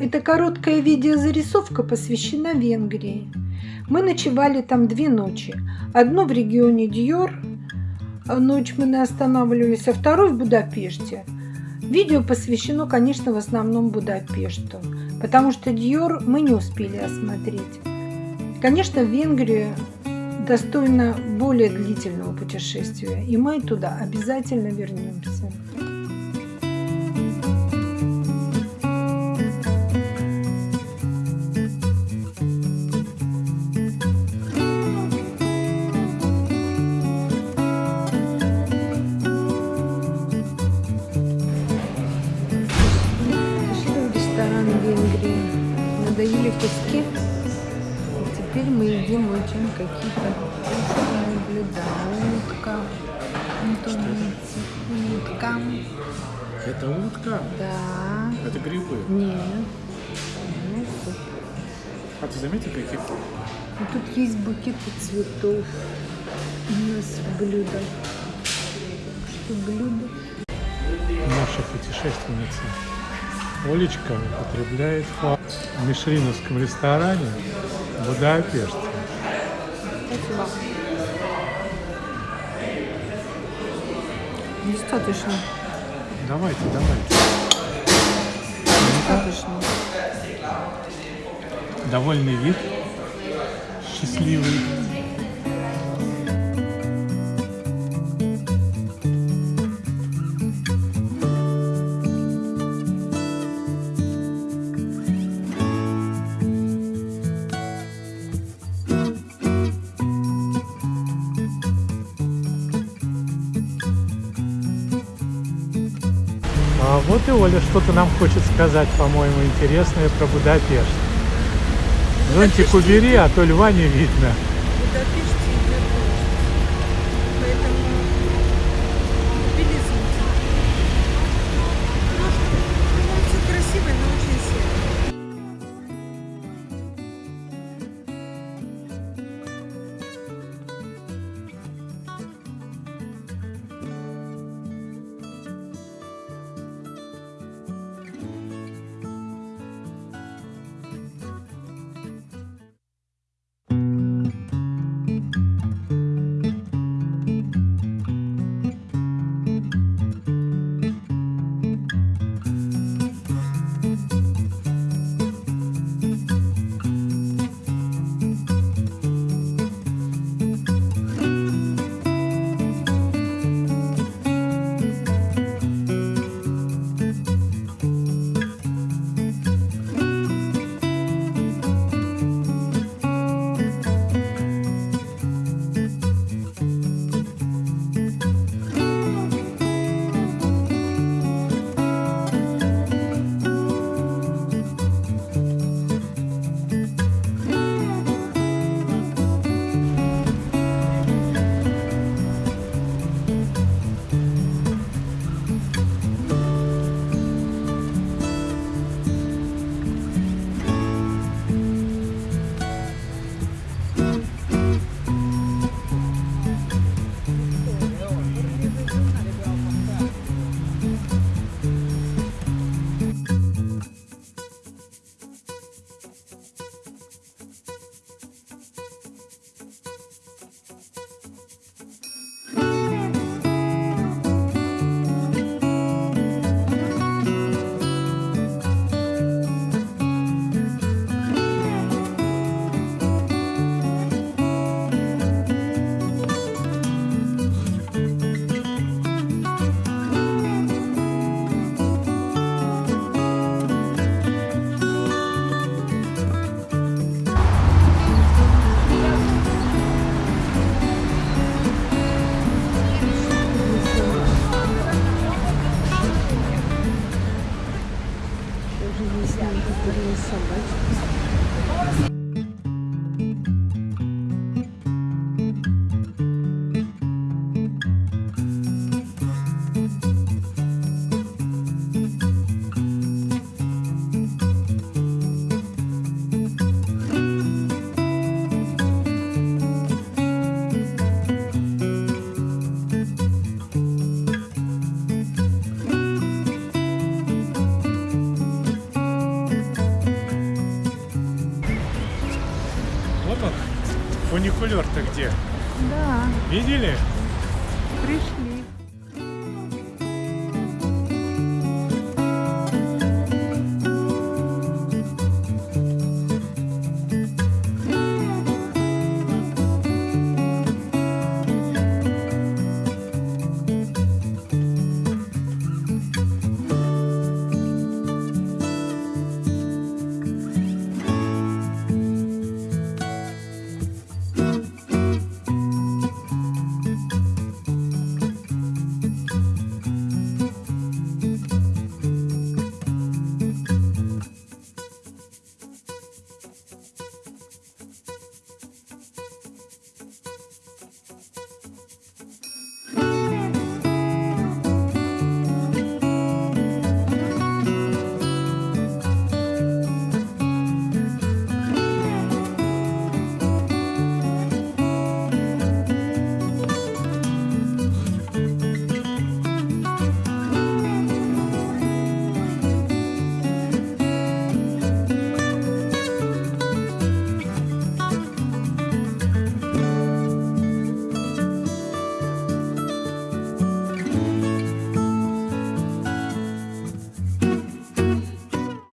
Эта короткая видеозарисовка посвящена Венгрии. Мы ночевали там две ночи. Одну в регионе Дьор, ночь мы не останавливались, а вторую в Будапеште. Видео посвящено, конечно, в основном Будапешту, потому что Дьор мы не успели осмотреть. Конечно, в Венгрию достойно более длительного путешествия, и мы туда обязательно вернемся. Надоели куски. Теперь мы едим очень какие-то вкусные блюда. Утка. Утка. Это утка? Да. Это грибы? Нет. А ты заметил, какие? Ну, тут есть букеты цветов. У нас блюдо. Что блюдо? Наша путешественница Олечка употребляет в мишленовском ресторане в Будапеште. Спасибо. Достаточно. Давайте, давайте. Достаточно. Довольный вид, счастливый. Вот и Оля что-то нам хочет сказать, по-моему, интересное про Будапешт. Зонтик убери, а то льва не видно. Thank you so much. Вон он. Фуникулер-то где? Да. Видели? Пришли.